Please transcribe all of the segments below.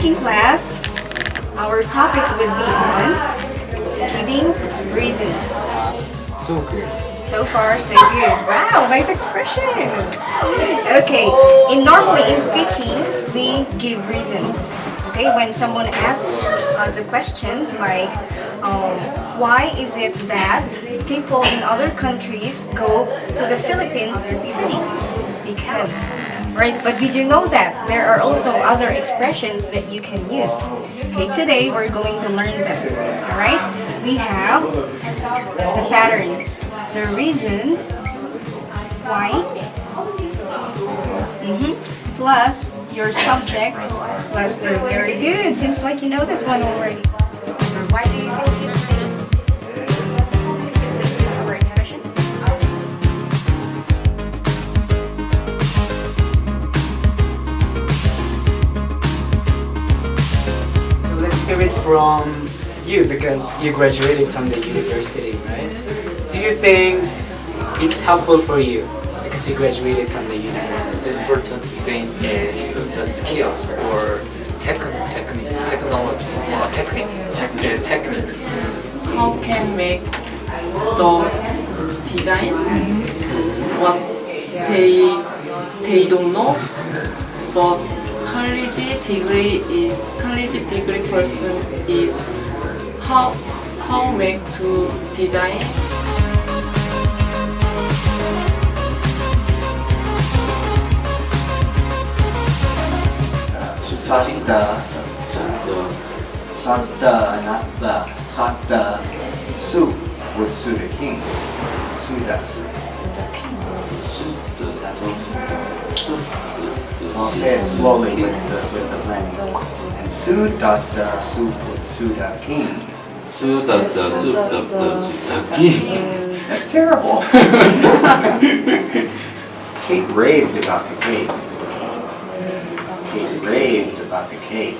speaking class, our topic would be on giving reasons. So good. So far, so good. Wow, nice expression. Okay, in normally in speaking, we give reasons. Okay, when someone asks us a question like, um, why is it that people in other countries go to the Philippines to study? Because, right? But did you know that there are also other expressions that you can use? Okay, today we're going to learn them. All right? We have the pattern, the reason why, mhm, plus your subject, plus. Very good. Seems like you know this one already. Why do you think from you because you graduated from the university, right? Do you think it's helpful for you because you graduated from the university? The important thing is the skills or technique, technique, technology, or technique, technique, techniques. how can make the design mm-hmm. what they they don't know but college degree is college degree person is how how make to design? Satta, satta, not the, satta, soup would with Suda King. Suda. Suda King. I'll say it slowly uh, with the, uh, with the planning. And Sudatta Suda King. Sudatta uh, Sudatta Suda King. That's terrible. Kate raved about the cake. Kate raved about the cake.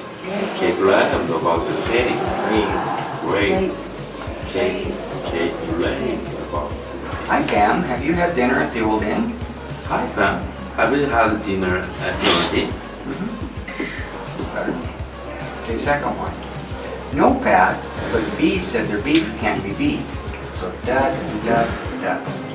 Kate raved about the cake. Raved. Raved. Cake. Hi Pam, have you had dinner at the old inn? Hi Pam, have you had dinner at the old inn? It's better. Okay, second one. No Pat, but B said their beef can't be beat. So da da da da.